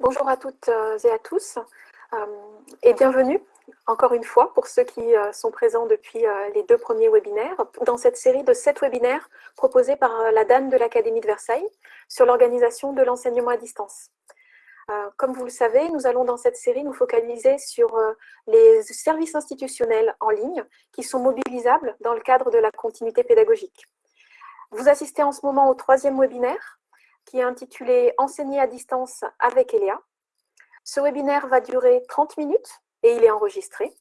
Bonjour à toutes euh, et à tous euh, et bienvenue encore une fois pour ceux qui euh, sont présents depuis les deux premiers webinaires dans cette série de sept webinaires proposés par la DAN de l'Académie de Versailles sur l'organisation de l'enseignement à distance. Comme vous le savez, nous allons dans cette série nous focaliser sur les services institutionnels en ligne qui sont mobilisables dans le cadre de la continuité pédagogique. Vous assistez en ce moment au troisième webinaire qui est intitulé « Enseigner à distance avec Eléa ». Ce webinaire va durer 30 minutes et il est enregistré.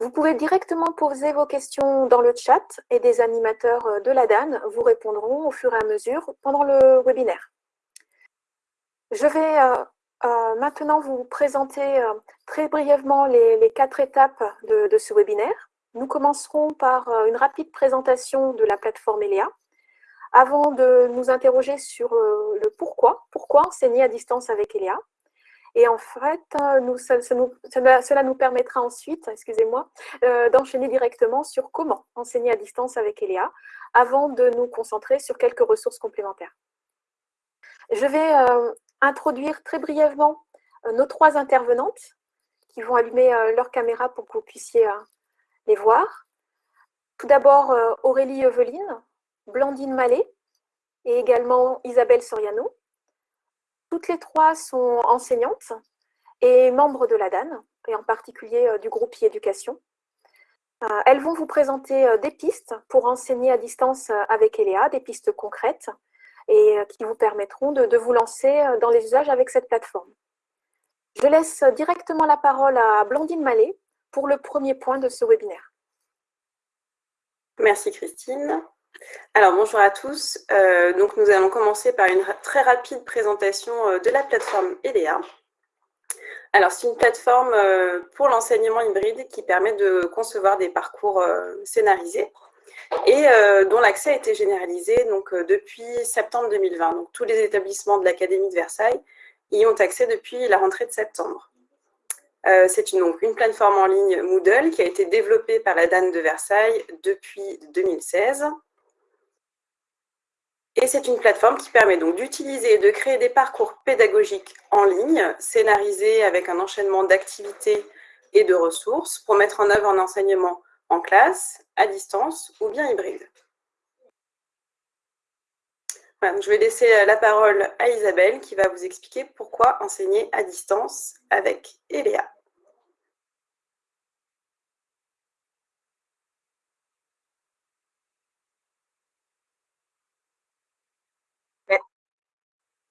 Vous pouvez directement poser vos questions dans le chat et des animateurs de la DAN vous répondront au fur et à mesure pendant le webinaire. Je vais euh, euh, maintenant vous présenter euh, très brièvement les, quatre étapes de, ce webinaire. Nous commencerons par une rapide présentation de la plateforme ELEA, avant de nous interroger sur euh, le pourquoi, pourquoi enseigner à distance avec Eléa. Et en fait, euh, nous, cela nous permettra ensuite, excusez-moi, euh, d'enchaîner directement sur comment enseigner à distance avec Eléa, avant de nous concentrer sur quelques ressources complémentaires. Je vais introduire très brièvement nos trois intervenantes qui vont allumer leur caméra pour que vous puissiez les voir. Tout d'abord, Aurélie Eveline, Blandine Mallet et également Isabelle Soriano. Toutes les trois sont enseignantes et membres de la DAN, et en particulier euh, du groupe e-éducation. Euh, elles vont vous présenter euh, des pistes pour enseigner à distance avec Eléa, des pistes concrètes, et qui vous permettront de, vous lancer dans les usages avec cette plateforme. Je laisse directement la parole à Blandine Mallet pour le premier point de ce webinaire. Merci Christine. Alors bonjour à tous, euh, donc nous allons commencer par une très rapide présentation euh, de la plateforme EDEA. Alors c'est une plateforme euh, pour l'enseignement hybride qui permet de concevoir des parcours scénarisés et dont l'accès a été généralisé donc, depuis septembre 2020. Donc tous les établissements de l'Académie de Versailles y ont accès depuis la rentrée de septembre. C'est une plateforme en ligne Moodle qui a été développée par la DAN de Versailles depuis 2016 et c'est une plateforme qui permet donc d'utiliser et de créer des parcours pédagogiques en ligne, scénarisés avec un enchaînement d'activités et de ressources pour mettre en œuvre un enseignement en classe, à distance ou bien hybride. je vais laisser la parole à Isabelle qui va vous expliquer pourquoi enseigner à distance avec Eléa.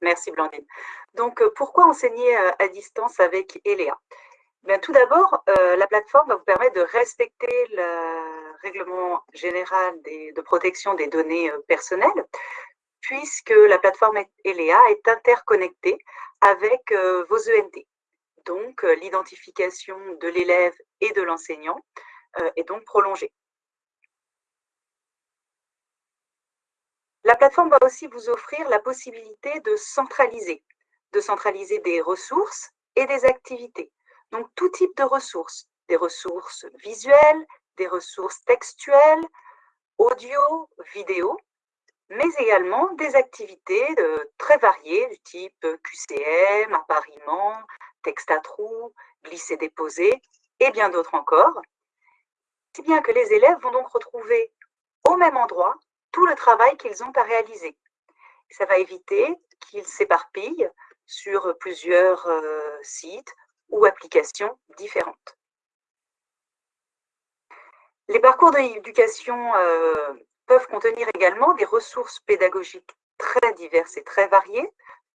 Merci Blandine. Donc, euh, pourquoi enseigner euh, à distance avec Eléa? Bien, Tout d'abord, euh, la plateforme va vous permettre de respecter le règlement général de protection des données personnelles, puisque la plateforme Eléa est interconnectée avec vos ENT. Donc, l'identification de l'élève et de l'enseignant est donc prolongée. La plateforme va aussi vous offrir la possibilité de centraliser, de centraliser des ressources et des activités. Donc, tout type de ressources, des ressources visuelles, des ressources textuelles, audio, vidéo, mais également des activités très variées du type QCM, appariement, texte à trous, glisser-déposer et bien d'autres encore. Si bien que les élèves vont donc retrouver au même endroit tout le travail qu'ils ont à réaliser. Ça va éviter qu'ils s'éparpillent sur plusieurs euh, sites ou applications différentes. Les parcours d'éducation euh, peuvent contenir également des ressources pédagogiques très diverses et très variées,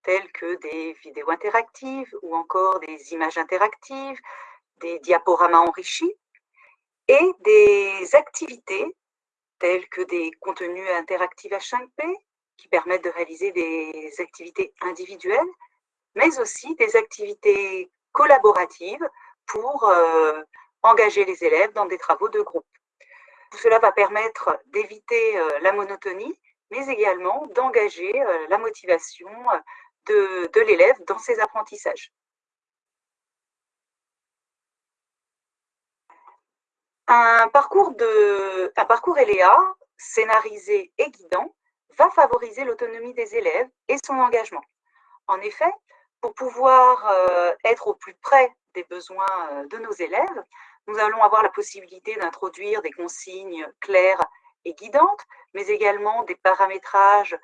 telles que des vidéos interactives ou encore des images interactives, des diaporamas enrichis et des activités tels que des contenus interactifs H5P qui permettent de réaliser des activités individuelles, mais aussi des activités collaboratives pour euh, engager les élèves dans des travaux de groupe. cela va permettre d'éviter euh, la monotonie, mais également d'engager euh, la motivation de l'élève dans ses apprentissages. Un parcours, de, LEA, scénarisé et guidant, va favoriser l'autonomie des élèves et son engagement. En effet, pour pouvoir être au plus près des besoins de nos élèves, nous allons avoir la possibilité d'introduire des consignes claires et guidantes, mais également des paramétrages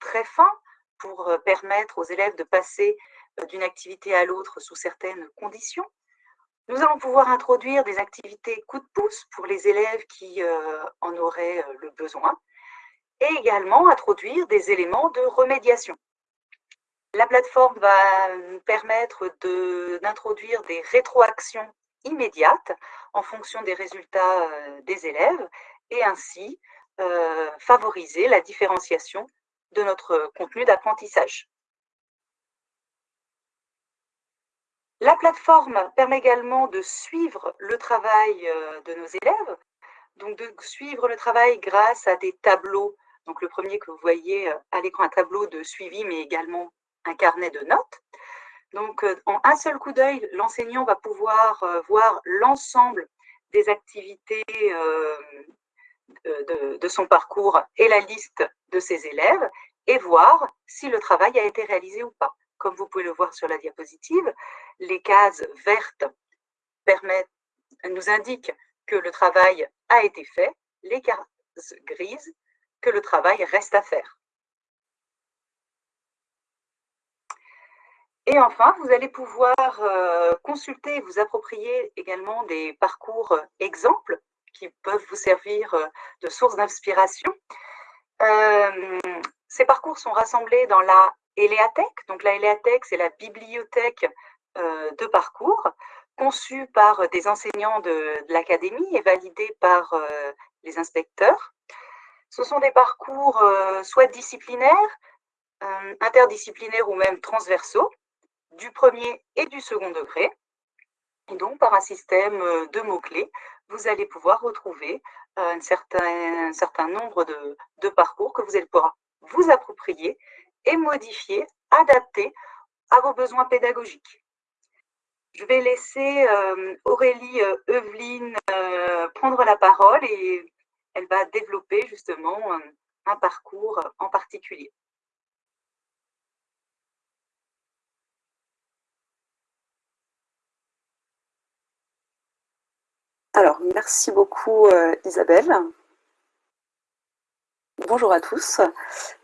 très fins pour permettre aux élèves de passer d'une activité à l'autre sous certaines conditions. Nous allons pouvoir introduire des activités coup de pouce pour les élèves qui en auraient le besoin et également introduire des éléments de remédiation. La plateforme va nous permettre d'introduire des rétroactions immédiates en fonction des résultats des élèves et ainsi favoriser la différenciation de notre contenu d'apprentissage. La plateforme permet également de suivre le travail de nos élèves, donc de suivre le travail grâce à des tableaux. Donc le premier que vous voyez à l'écran, un tableau de suivi, mais également un carnet de notes. Donc en un seul coup d'œil, l'enseignant va pouvoir voir l'ensemble des activités de, de, son parcours et la liste de ses élèves et voir si le travail a été réalisé ou pas. Comme vous pouvez le voir sur la diapositive, les cases vertes nous indiquent que le travail a été fait, les cases grises que le travail reste à faire. Et enfin, vous allez pouvoir euh, consulter et vous approprier également des parcours exemples qui peuvent vous servir euh, de source d'inspiration. Euh, ces parcours sont rassemblés dans la Eleatech. Donc la Eleatech, c'est la bibliothèque de parcours conçue par des enseignants de, l'académie et validée par les inspecteurs. Ce sont des parcours soit disciplinaires, interdisciplinaires ou même transversaux, du premier et du second degré. Et donc, par un système de mots-clés, vous allez pouvoir retrouver un certain, un certain nombre de, de, parcours que vous allez pouvoir vous approprier et modifier, adapter à vos besoins pédagogiques. Je vais laisser euh, Aurélie euh, Eveline euh, prendre la parole et elle va développer justement un parcours en particulier. Alors, merci beaucoup Isabelle. Bonjour à tous.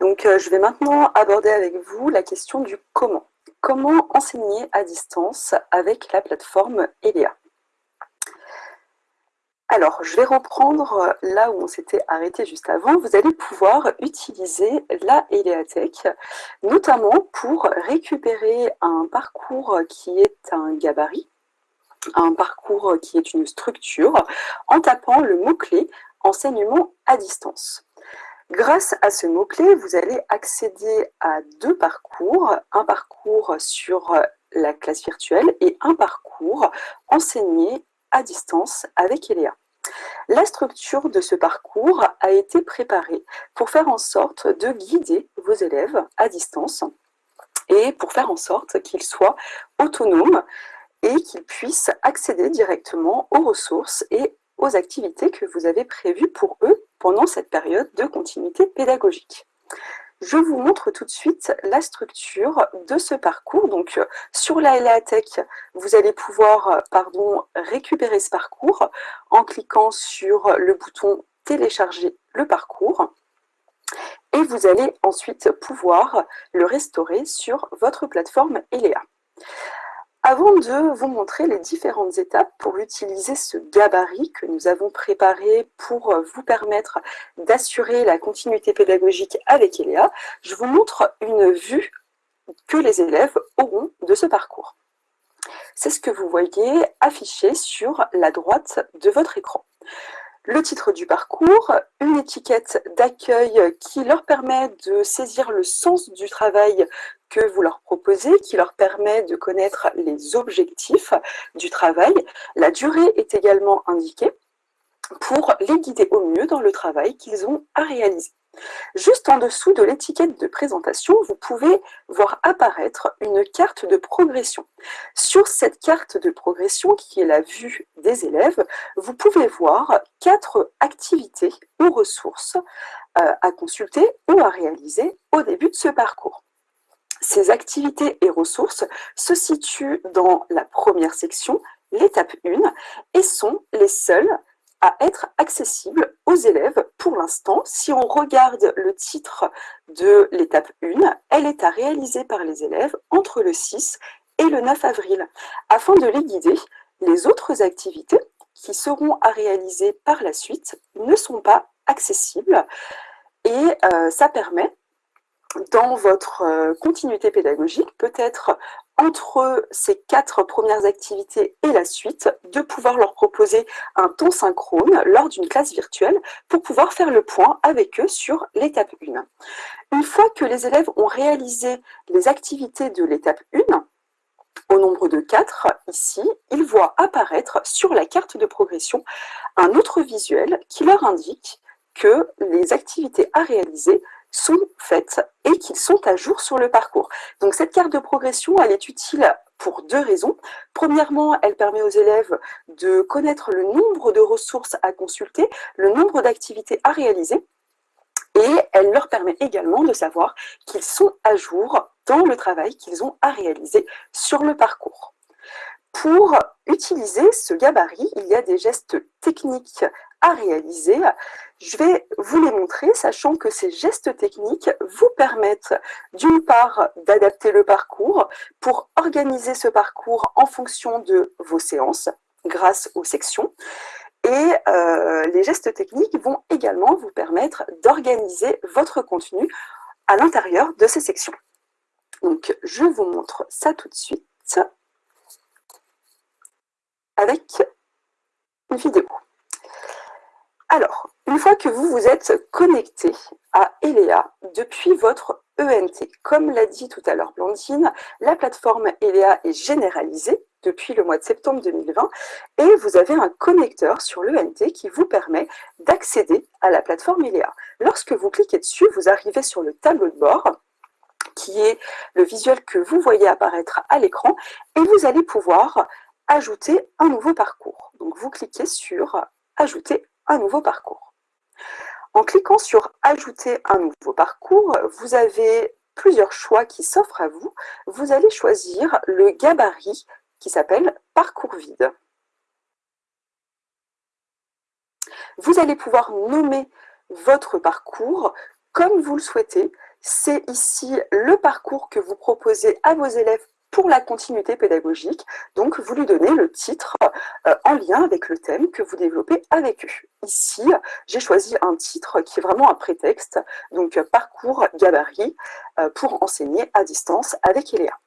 Donc, je vais maintenant aborder avec vous la question du comment. Comment enseigner à distance avec la plateforme ELEA? Alors, je vais reprendre là où on s'était arrêté juste avant. Vous allez pouvoir utiliser la EleaTech, notamment pour récupérer un parcours qui est un gabarit, un parcours qui est une structure, en tapant le mot-clé « enseignement à distance ». Grâce à ce mot-clé, vous allez accéder à deux parcours, un parcours sur la classe virtuelle et un parcours enseigné à distance avec Eléa. La structure de ce parcours a été préparée pour faire en sorte de guider vos élèves à distance et pour faire en sorte qu'ils soient autonomes et qu'ils puissent accéder directement aux ressources et aux activités que vous avez prévues pour eux pendant cette période de continuité pédagogique. Je vous montre tout de suite la structure de ce parcours. Donc, sur la LATEC, vous allez pouvoir pardon, récupérer ce parcours en cliquant sur le bouton « Télécharger le parcours » et vous allez ensuite pouvoir le restaurer sur votre plateforme ELEA. Avant de vous montrer les différentes étapes pour utiliser ce gabarit que nous avons préparé pour vous permettre d'assurer la continuité pédagogique avec ELEA, je vous montre une vue que les élèves auront de ce parcours. C'est ce que vous voyez affiché sur la droite de votre écran le titre du parcours, une étiquette d'accueil qui leur permet de saisir le sens du travail que vous leur proposez, qui leur permet de connaître les objectifs du travail. La durée est également indiquée pour les guider au mieux dans le travail qu'ils ont à réaliser. Juste en dessous de l'étiquette de présentation, vous pouvez voir apparaître une carte de progression. Sur cette carte de progression, qui est la vue des élèves, vous pouvez voir quatre activités ou ressources euh, à consulter ou à réaliser au début de ce parcours. Ces activités et ressources se situent dans la première section, l'étape 1, et sont les seules à être accessibles aux élèves pour l'instant. Si on regarde le titre de l'étape 1, elle est à réaliser par les élèves entre le 6 et le 9 avril. Afin de les guider, les autres activités qui seront à réaliser par la suite ne sont pas accessibles et euh, ça permet dans votre euh, continuité pédagogique, peut-être entre ces quatre premières activités et la suite, de pouvoir leur proposer un ton synchrone lors d'une classe virtuelle pour pouvoir faire le point avec eux sur l'étape 1. Une fois que les élèves ont réalisé les activités de l'étape 1, au nombre de 4, ici, ils voient apparaître sur la carte de progression un autre visuel qui leur indique que les activités à réaliser sont faites et qu'ils sont à jour sur le parcours. Donc cette carte de progression, elle est utile pour deux raisons. Premièrement, elle permet aux élèves de connaître le nombre de ressources à consulter, le nombre d'activités à réaliser, et elle leur permet également de savoir qu'ils sont à jour dans le travail qu'ils ont à réaliser sur le parcours. Pour utiliser ce gabarit, il y a des gestes techniques à réaliser. Je vais vous les montrer, sachant que ces gestes techniques vous permettent d'une part d'adapter le parcours pour organiser ce parcours en fonction de vos séances grâce aux sections. Et euh, les gestes techniques vont également vous permettre d'organiser votre contenu à l'intérieur de ces sections. Donc, je vous montre ça tout de suite avec une vidéo. Alors, une fois que vous vous êtes connecté à ELEA depuis votre ENT, comme l'a dit tout à l'heure Blandine, la plateforme ELEA est généralisée depuis le mois de septembre 2020 et vous avez un connecteur sur l'ENT qui vous permet d'accéder à la plateforme ELEA. Lorsque vous cliquez dessus, vous arrivez sur le tableau de bord qui est le visuel que vous voyez apparaître à l'écran et vous allez pouvoir ajouter un nouveau parcours. Donc vous cliquez sur ajouter un nouveau parcours. En cliquant sur « Ajouter un nouveau parcours », vous avez plusieurs choix qui s'offrent à vous. Vous allez choisir le gabarit qui s'appelle « Parcours vide ». Vous allez pouvoir nommer votre parcours comme vous le souhaitez. C'est ici le parcours que vous proposez à vos élèves pour la continuité pédagogique. Donc, vous lui donnez le titre euh, en lien avec le thème que vous développez avec eux. Ici, j'ai choisi un titre qui est vraiment un prétexte, donc parcours gabarit euh, pour enseigner à distance avec Eléa.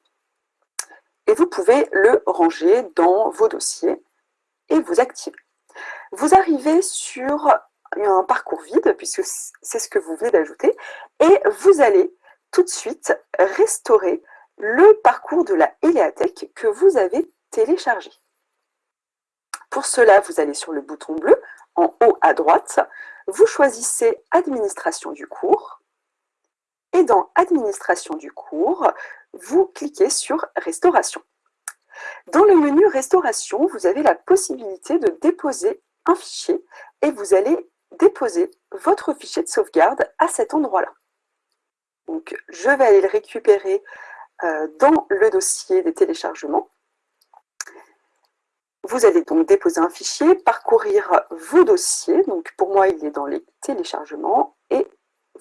Et vous pouvez le ranger dans vos dossiers et vous activer. Vous arrivez sur un parcours vide, puisque c'est ce que vous venez d'ajouter, et vous allez tout de suite restaurer le parcours de la Eleatech que vous avez téléchargé. Pour cela, vous allez sur le bouton bleu, en haut à droite, vous choisissez Administration du cours, et dans Administration du cours, vous cliquez sur Restauration. Dans le menu Restauration, vous avez la possibilité de déposer un fichier et vous allez déposer votre fichier de sauvegarde à cet endroit-là. Donc, je vais aller le récupérer dans le dossier des téléchargements. Vous allez donc déposer un fichier, parcourir vos dossiers. Donc pour moi, il est dans les téléchargements et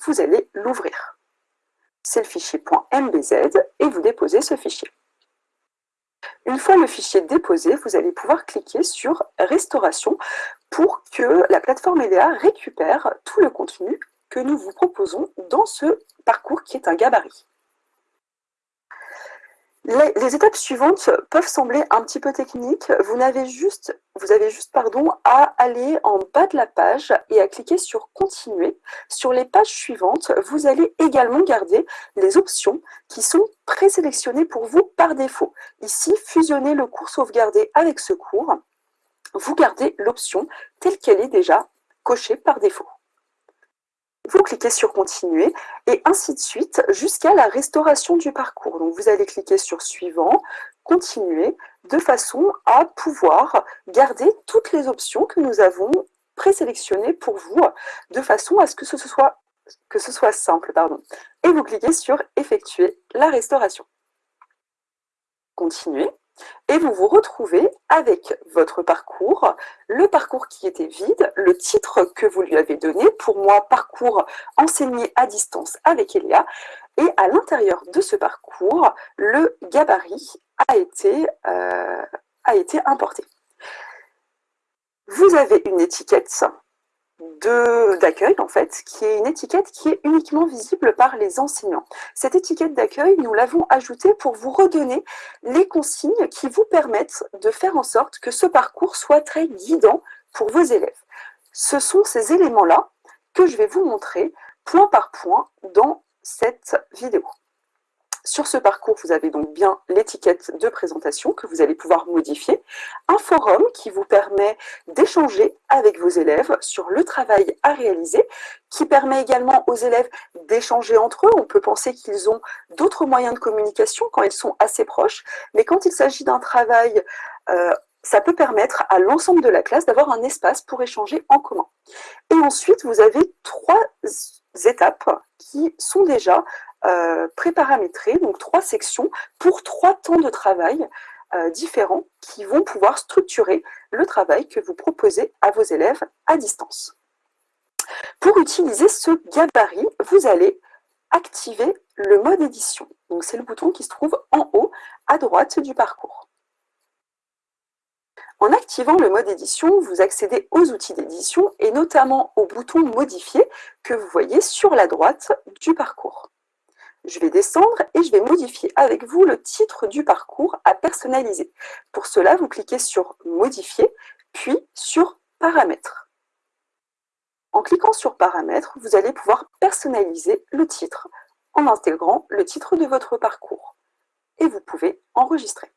vous allez l'ouvrir. C'est le fichier .mbz et vous déposez ce fichier. Une fois le fichier déposé, vous allez pouvoir cliquer sur « Restauration » pour que la plateforme EDA récupère tout le contenu que nous vous proposons dans ce parcours qui est un gabarit. Les, étapes suivantes peuvent sembler un petit peu techniques. Vous, avez juste, vous avez juste pardon, à aller en bas de la page et à cliquer sur « Continuer ». Sur les pages suivantes, vous allez également garder les options qui sont présélectionnées pour vous par défaut. Ici, fusionner le cours sauvegardé avec ce cours. Vous gardez l'option telle qu'elle est déjà cochée par défaut vous cliquez sur « Continuer » et ainsi de suite jusqu'à la restauration du parcours. Donc vous allez cliquer sur « Suivant »,« Continuer » de façon à pouvoir garder toutes les options que nous avons présélectionnées pour vous, de façon à ce que ce soit simple. Et vous cliquez sur effectuer la restauration. Continuez et vous vous retrouvez avec votre parcours, le parcours qui était vide, le titre que vous lui avez donné, pour moi, parcours enseigné à distance avec Elia, et à l'intérieur de ce parcours, le gabarit a été, euh, importé. Vous avez une étiquette d'accueil, en fait, qui est une étiquette qui est uniquement visible par les enseignants. Cette étiquette d'accueil, nous l'avons ajoutée pour vous redonner les consignes qui vous permettent de faire en sorte que ce parcours soit très guidant pour vos élèves. Ce sont ces éléments-là que je vais vous montrer point par point dans cette vidéo. Sur ce parcours, vous avez donc bien l'étiquette de présentation que vous allez pouvoir modifier, un forum qui vous permet d'échanger avec vos élèves sur le travail à réaliser, qui permet également aux élèves d'échanger entre eux. On peut penser qu'ils ont d'autres moyens de communication quand ils sont assez proches, mais quand il s'agit d'un travail euh, ça peut permettre à l'ensemble de la classe d'avoir un espace pour échanger en commun. Et ensuite, vous avez trois étapes qui sont déjà euh, préparamétrées, donc trois sections pour trois temps de travail euh, différents qui vont pouvoir structurer le travail que vous proposez à vos élèves à distance. Pour utiliser ce gabarit, vous allez activer le mode édition. C'est le bouton qui se trouve en haut à droite du parcours. En activant le mode édition, vous accédez aux outils d'édition et notamment au bouton modifier que vous voyez sur la droite du parcours. Je vais descendre et je vais modifier avec vous le titre du parcours à personnaliser. Pour cela, vous cliquez sur modifier, puis sur paramètres. En cliquant sur paramètres, vous allez pouvoir personnaliser le titre en intégrant le titre de votre parcours. Et vous pouvez enregistrer.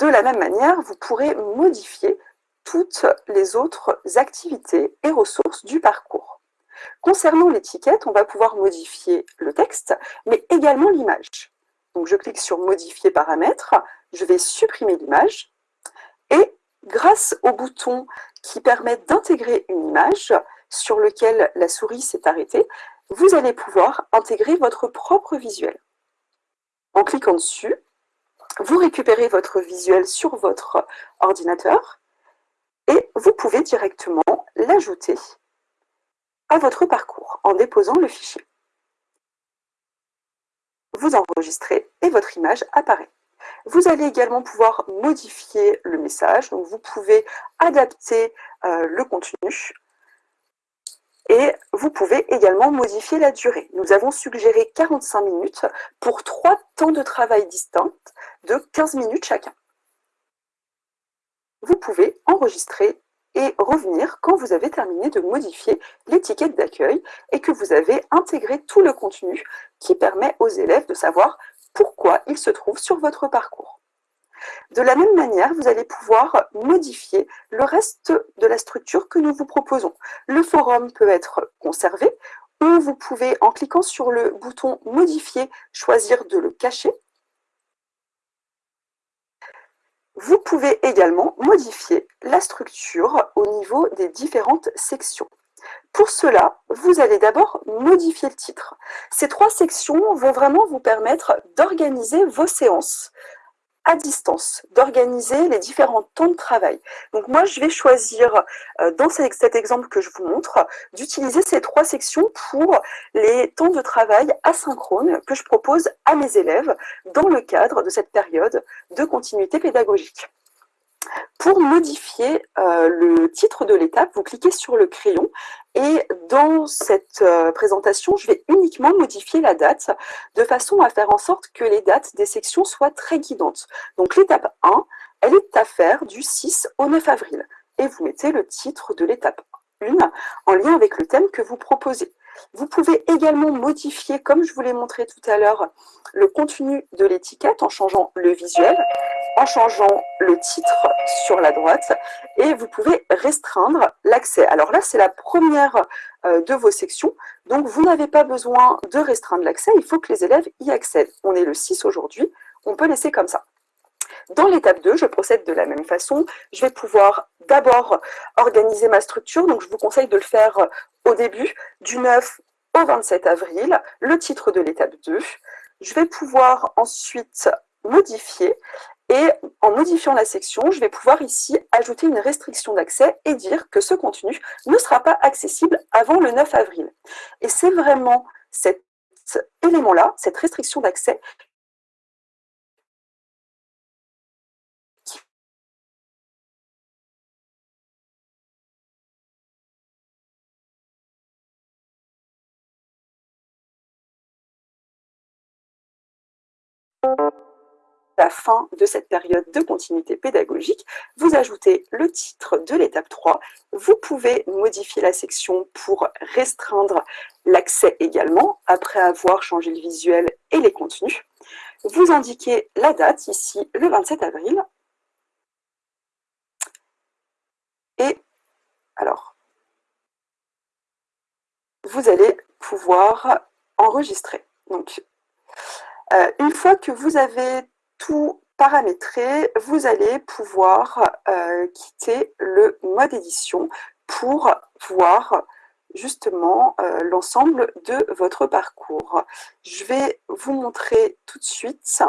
De la même manière, vous pourrez modifier toutes les autres activités et ressources du parcours. Concernant l'étiquette, on va pouvoir modifier le texte, mais également l'image. Donc je clique sur « Modifier paramètres », je vais supprimer l'image, et grâce au bouton qui permet d'intégrer une image sur lequel la souris s'est arrêtée, vous allez pouvoir intégrer votre propre visuel. En cliquant dessus, vous récupérez votre visuel sur votre ordinateur et vous pouvez directement l'ajouter à votre parcours en déposant le fichier. Vous enregistrez et votre image apparaît. Vous allez également pouvoir modifier le message, donc vous pouvez adapter euh, le contenu et vous pouvez également modifier la durée. Nous avons suggéré 45 minutes pour trois temps de travail distincts de 15 minutes chacun. Vous pouvez enregistrer et revenir quand vous avez terminé de modifier l'étiquette d'accueil et que vous avez intégré tout le contenu qui permet aux élèves de savoir pourquoi ils se trouvent sur votre parcours. De la même manière, vous allez pouvoir modifier le reste de la structure que nous vous proposons. Le forum peut être conservé ou vous pouvez, en cliquant sur le bouton « Modifier », choisir de le cacher. Vous pouvez également modifier la structure au niveau des différentes sections. Pour cela, vous allez d'abord modifier le titre. Ces trois sections vont vraiment vous permettre d'organiser vos séances à distance, d'organiser les différents temps de travail. Donc moi, je vais choisir, euh, dans cet exemple que je vous montre, d'utiliser ces trois sections pour les temps de travail asynchrones que je propose à mes élèves dans le cadre de cette période de continuité pédagogique. Pour modifier euh, le titre de l'étape, vous cliquez sur le crayon et dans cette euh, présentation, je vais uniquement modifier la date de façon à faire en sorte que les dates des sections soient très guidantes. Donc l'étape 1, elle est à faire du 6 au 9 avril. Et vous mettez le titre de l'étape 1 en lien avec le thème que vous proposez. Vous pouvez également modifier, comme je vous l'ai montré tout à l'heure, le contenu de l'étiquette en changeant le visuel, en changeant le titre sur la droite, et vous pouvez restreindre l'accès. Alors là, c'est la première euh, de vos sections, donc vous n'avez pas besoin de restreindre l'accès, il faut que les élèves y accèdent. On est le 6 aujourd'hui, on peut laisser comme ça. Dans l'étape 2, je procède de la même façon. Je vais pouvoir d'abord organiser ma structure, donc je vous conseille de le faire au début, du 9 au 27 avril, le titre de l'étape 2. Je vais pouvoir ensuite modifier et en modifiant la section, je vais pouvoir ici ajouter une restriction d'accès et dire que ce contenu ne sera pas accessible avant le 9 avril. Et c'est vraiment cet élément-là, cette restriction d'accès, la fin de cette période de continuité pédagogique, vous ajoutez le titre de l'étape 3. Vous pouvez modifier la section pour restreindre l'accès également, après avoir changé le visuel et les contenus. Vous indiquez la date, ici le 27 avril. Et alors, vous allez pouvoir enregistrer. Donc, euh, une fois que vous avez tout paramétré, vous allez pouvoir euh, quitter le mode édition pour voir justement euh, l'ensemble de votre parcours. Je vais vous montrer tout de suite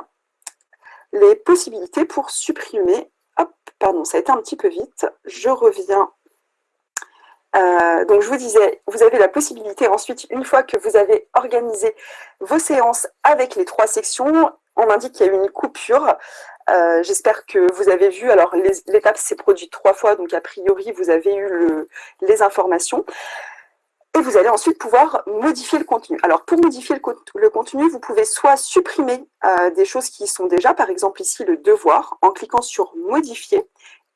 les possibilités pour supprimer. Hop, pardon, ça a été un petit peu vite. Je reviens. Euh, donc je vous disais, vous avez la possibilité ensuite, une fois que vous avez organisé vos séances avec les trois sections, on m'indique qu'il y a eu une coupure. Euh, j'espère que vous avez vu, alors l'étape s'est produite trois fois, donc a priori vous avez eu les informations. Et vous allez ensuite pouvoir modifier le contenu. Alors pour modifier le, contenu, vous pouvez soit supprimer euh, des choses qui sont déjà, par exemple ici le devoir, en cliquant sur modifier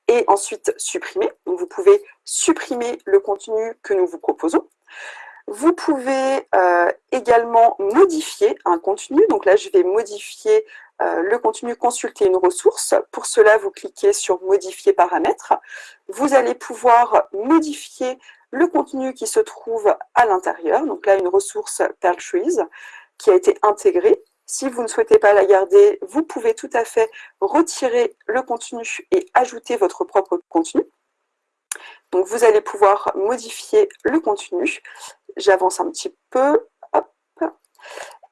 et ensuite supprimer. Donc vous pouvez supprimer le contenu que nous vous proposons. Vous pouvez euh, également modifier un contenu. Donc là, je vais modifier euh, le contenu consulter une ressource. Pour cela, vous cliquez sur modifier paramètres. Vous allez pouvoir modifier le contenu qui se trouve à l'intérieur. Donc là, une ressource Trees qui a été intégrée. Si vous ne souhaitez pas la garder, vous pouvez tout à fait retirer le contenu et ajouter votre propre contenu. Donc, vous allez pouvoir modifier le contenu. J'avance un petit peu.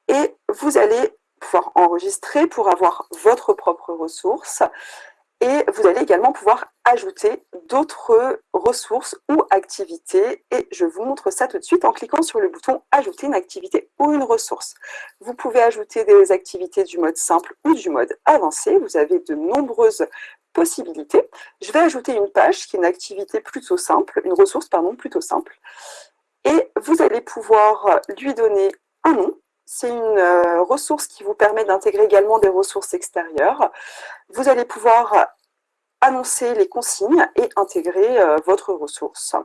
Et vous allez pouvoir enregistrer pour avoir votre propre ressource. Et vous allez également pouvoir ajouter d'autres ressources ou activités. Et je vous montre ça tout de suite en cliquant sur le bouton « Ajouter une activité ou une ressource ». Vous pouvez ajouter des activités du mode simple ou du mode avancé. Vous avez de nombreuses possibilités. Je vais ajouter une page qui est une activité plutôt simple, une ressource pardon, plutôt simple. Et vous allez pouvoir lui donner un nom. C'est une euh, ressource qui vous permet d'intégrer également des ressources extérieures. Vous allez pouvoir annoncer les consignes et intégrer euh, votre ressource.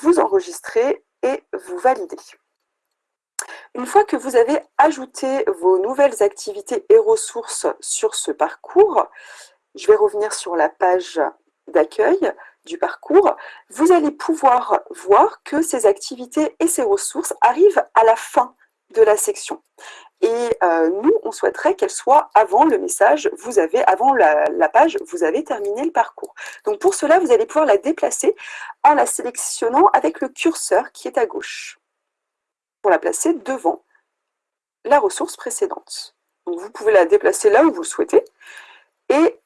Vous enregistrez et vous validez. Une fois que vous avez ajouté vos nouvelles activités et ressources sur ce parcours, je vais revenir sur la page d'accueil du parcours, vous allez pouvoir voir que ces activités et ces ressources arrivent à la fin de la section. Et euh, nous, on souhaiterait qu'elle soit avant le message, vous avez, avant la, page, vous avez terminé le parcours. Donc pour cela, vous allez pouvoir la déplacer en la sélectionnant avec le curseur qui est à gauche, pour la placer devant la ressource précédente. Donc vous pouvez la déplacer là où vous souhaitez. Et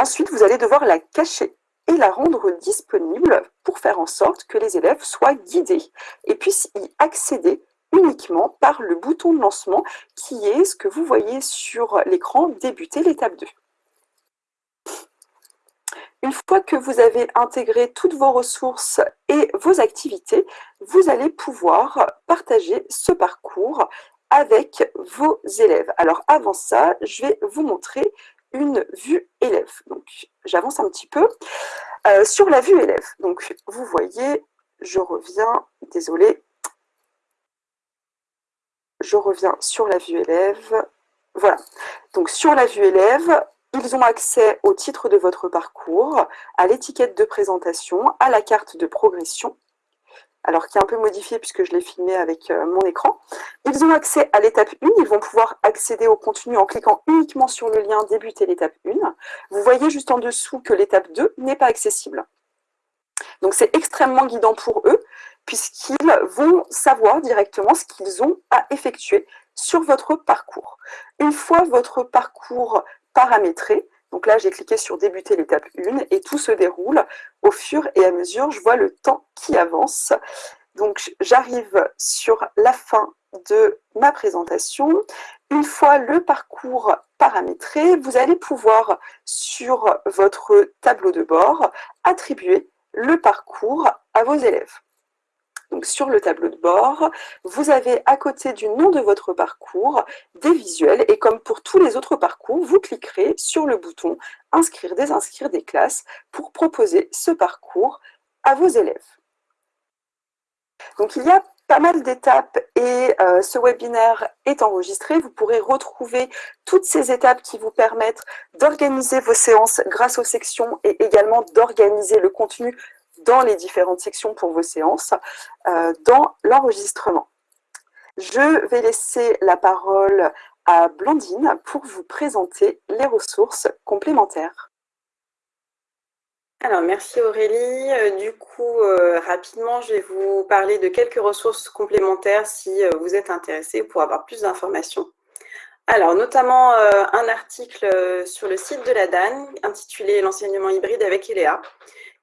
Ensuite, vous allez devoir la cacher la rendre disponible pour faire en sorte que les élèves soient guidés et puissent y accéder uniquement par le bouton de lancement qui est ce que vous voyez sur l'écran « Débuter l'étape 2 ». Une fois que vous avez intégré toutes vos ressources et vos activités, vous allez pouvoir partager ce parcours avec vos élèves. Alors avant ça, je vais vous montrer une vue élève. Donc, j'avance un petit peu. Euh, sur la vue élève, donc vous voyez, je reviens, désolé, je reviens sur la vue élève. Voilà, donc sur la vue élève, ils ont accès au titre de votre parcours, à l'étiquette de présentation, à la carte de progression. Alors qui est un peu modifié puisque je l'ai filmé avec euh, mon écran. Ils ont accès à l'étape 1, ils vont pouvoir accéder au contenu en cliquant uniquement sur le lien « Débuter l'étape 1 ». Vous voyez juste en dessous que l'étape 2 n'est pas accessible. Donc c'est extrêmement guidant pour eux, puisqu'ils vont savoir directement ce qu'ils ont à effectuer sur votre parcours. Une fois votre parcours paramétré, donc là, j'ai cliqué sur débuter l'étape 1 et tout se déroule au fur et à mesure. Je vois le temps qui avance. Donc, j'arrive sur la fin de ma présentation. Une fois le parcours paramétré, vous allez pouvoir, sur votre tableau de bord, attribuer le parcours à vos élèves. Sur le tableau de bord, vous avez à côté du nom de votre parcours des visuels et comme pour tous les autres parcours, vous cliquerez sur le bouton « Inscrire, désinscrire des classes » pour proposer ce parcours à vos élèves. Donc il y a pas mal d'étapes et euh, ce webinaire est enregistré. Vous pourrez retrouver toutes ces étapes qui vous permettent d'organiser vos séances grâce aux sections et également d'organiser le contenu dans les différentes sections pour vos séances, euh, dans l'enregistrement. Je vais laisser la parole à Blandine pour vous présenter les ressources complémentaires. Alors, merci Aurélie. Euh, du coup, euh, rapidement, je vais vous parler de quelques ressources complémentaires si vous êtes intéressé pour avoir plus d'informations. Alors, notamment un article sur le site de la DAN intitulé « L'enseignement hybride avec ELEA »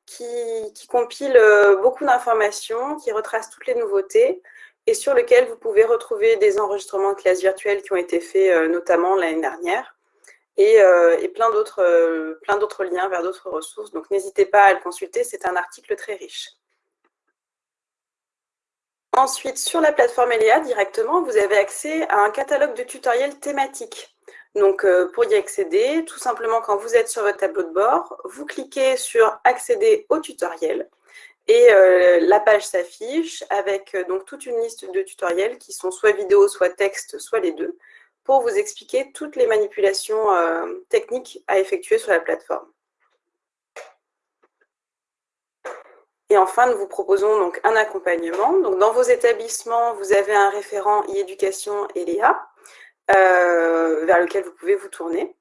qui, compile euh, beaucoup d'informations, qui retrace toutes les nouveautés et sur lequel vous pouvez retrouver des enregistrements de classes virtuelles qui ont été faits euh, notamment l'année dernière et, euh, plein d'autres liens vers d'autres ressources. Donc, n'hésitez pas à le consulter, c'est un article très riche. Ensuite, sur la plateforme ELEA, directement, vous avez accès à un catalogue de tutoriels thématiques. Donc, euh, pour y accéder, tout simplement, quand vous êtes sur votre tableau de bord, vous cliquez sur « Accéder au tutoriel » et euh, la page s'affiche avec euh, donc toute une liste de tutoriels qui sont soit vidéo, soit texte, soit les deux, pour vous expliquer toutes les manipulations techniques à effectuer sur la plateforme. Et enfin, nous vous proposons donc un accompagnement. Dans vos établissements, vous avez un référent e-éducation et Léa vers lequel vous pouvez vous tourner.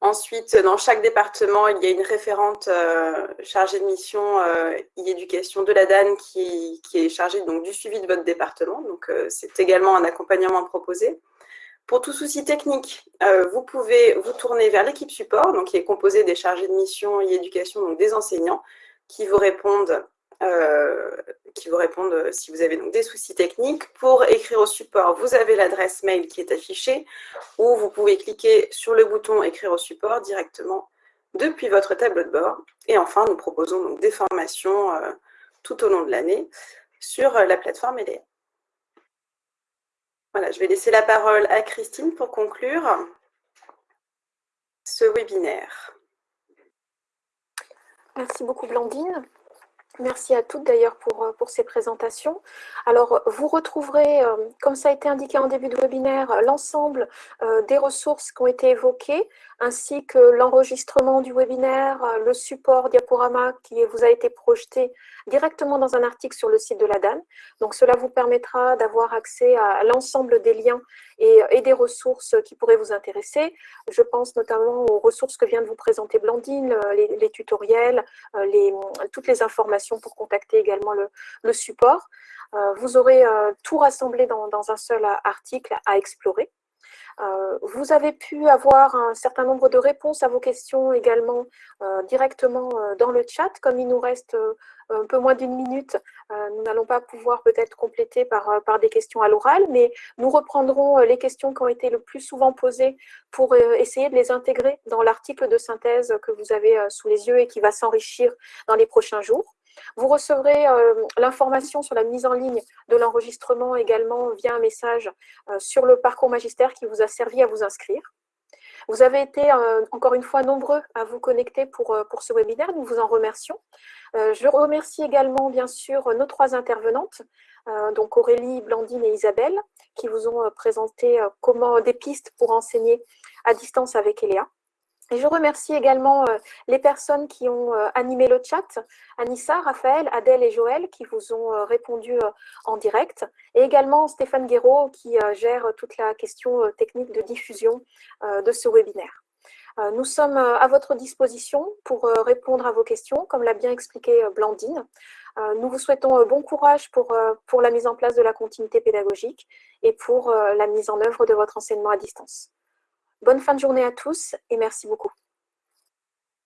Ensuite, dans chaque département, il y a une référente euh, chargée de mission euh, e-éducation de la DAN qui, est chargée donc, du suivi de votre département. Donc, c'est également un accompagnement proposé. Pour tout souci technique, vous pouvez vous tourner vers l'équipe support, donc, qui est composée des chargés de mission e-éducation, donc des enseignants, qui vous répondent euh, qui vous répondent euh, si vous avez donc des soucis techniques. Pour écrire au support, vous avez l'adresse mail qui est affichée ou vous pouvez cliquer sur le bouton « Écrire au support » directement depuis votre tableau de bord. Et enfin, nous proposons donc des formations euh, tout au long de l'année sur la plateforme EDA. Voilà, je vais laisser la parole à Christine pour conclure ce webinaire. Merci beaucoup Blandine. Merci à toutes d'ailleurs pour, euh, pour, ces présentations. Alors, vous retrouverez, euh, comme ça a été indiqué en début de webinaire, l'ensemble euh, des ressources qui ont été évoquées, ainsi que l'enregistrement du webinaire, le support diaporama qui vous a été projeté directement dans un article sur le site de la DAN. Donc, cela vous permettra d'avoir accès à l'ensemble des liens et, des ressources qui pourraient vous intéresser. Je pense notamment aux ressources que vient de vous présenter Blandine, les, tutoriels, les, toutes les informations pour contacter également le, support. Euh, vous aurez euh, tout rassemblé dans, un seul article à explorer. Euh, vous avez pu avoir un certain nombre de réponses à vos questions également euh, directement euh, dans le chat. Comme il nous reste un peu moins d'une minute, nous n'allons pas pouvoir peut-être compléter par, par des questions à l'oral, mais nous reprendrons les questions qui ont été le plus souvent posées pour essayer de les intégrer dans l'article de synthèse que vous avez sous les yeux et qui va s'enrichir dans les prochains jours. Vous recevrez euh, l'information sur la mise en ligne de l'enregistrement également via un message euh, sur le parcours magistère qui vous a servi à vous inscrire. Vous avez été euh, encore une fois nombreux à vous connecter pour, pour ce webinaire, nous vous en remercions. je remercie également bien sûr nos trois intervenantes, donc Aurélie, Blandine et Isabelle, qui vous ont présenté comment des pistes pour enseigner à distance avec Eléa. Et je remercie également les personnes qui ont animé le chat, Anissa, Raphaël, Adèle et Joël, qui vous ont répondu en direct, et également Stéphane Guéraud, qui gère toute la question technique de diffusion de ce webinaire. Nous sommes à votre disposition pour répondre à vos questions, comme l'a bien expliqué Blandine. Nous vous souhaitons bon courage pour, pour la mise en place de la continuité pédagogique et pour la mise en œuvre de votre enseignement à distance. Bonne fin de journée à tous et merci beaucoup.